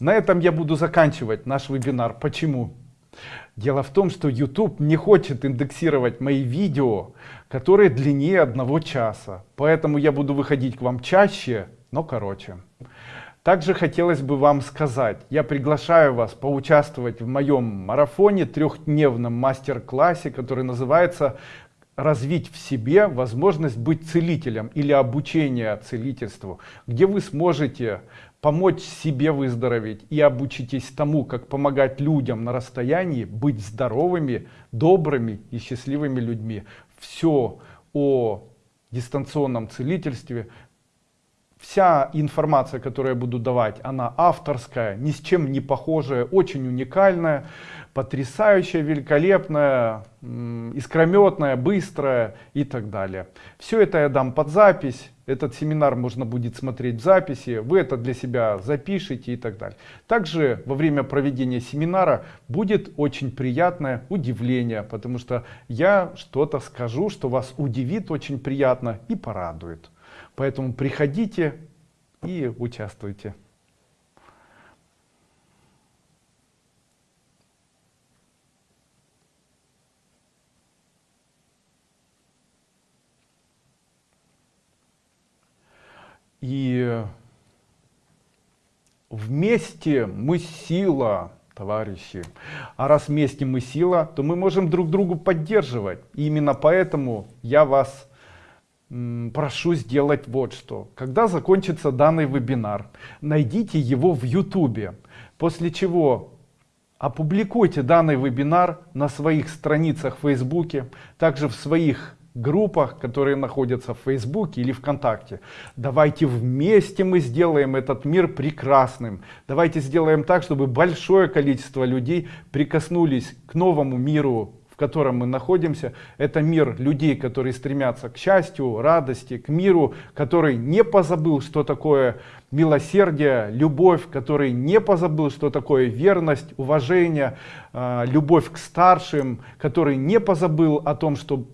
На этом я буду заканчивать наш вебинар. Почему? Дело в том, что YouTube не хочет индексировать мои видео, которые длиннее одного часа. Поэтому я буду выходить к вам чаще, но короче. Также хотелось бы вам сказать, я приглашаю вас поучаствовать в моем марафоне, трехдневном мастер-классе, который называется развить в себе возможность быть целителем или обучение целительству, где вы сможете помочь себе выздороветь и обучитесь тому, как помогать людям на расстоянии быть здоровыми, добрыми и счастливыми людьми. Все о дистанционном целительстве, вся информация, которую я буду давать, она авторская, ни с чем не похожая, очень уникальная, потрясающая, великолепная, искрометная, быстрая и так далее. Все это я дам под запись. Этот семинар можно будет смотреть в записи. Вы это для себя запишите и так далее. Также во время проведения семинара будет очень приятное удивление, потому что я что-то скажу, что вас удивит очень приятно и порадует. Поэтому приходите и участвуйте. И вместе мы сила, товарищи. А раз вместе мы сила, то мы можем друг другу поддерживать. И именно поэтому я вас прошу сделать вот что. Когда закончится данный вебинар, найдите его в YouTube, после чего опубликуйте данный вебинар на своих страницах в Фейсбуке, также в своих группах, которые находятся в Фейсбуке или ВКонтакте. Давайте вместе мы сделаем этот мир прекрасным. Давайте сделаем так, чтобы большое количество людей прикоснулись к новому миру котором мы находимся, это мир людей, которые стремятся к счастью, радости, к миру, который не позабыл, что такое милосердие, любовь, который не позабыл, что такое верность, уважение, а, любовь к старшим, который не позабыл о том, что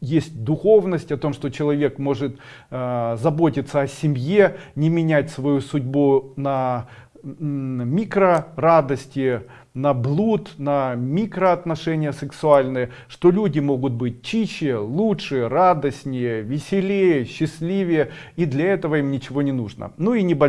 есть духовность, о том, что человек может э, заботиться о семье, не менять свою судьбу на микро радости, на блуд, на микроотношения сексуальные, что люди могут быть чище, лучше, радостнее, веселее, счастливее, и для этого им ничего не нужно. Ну и небольшой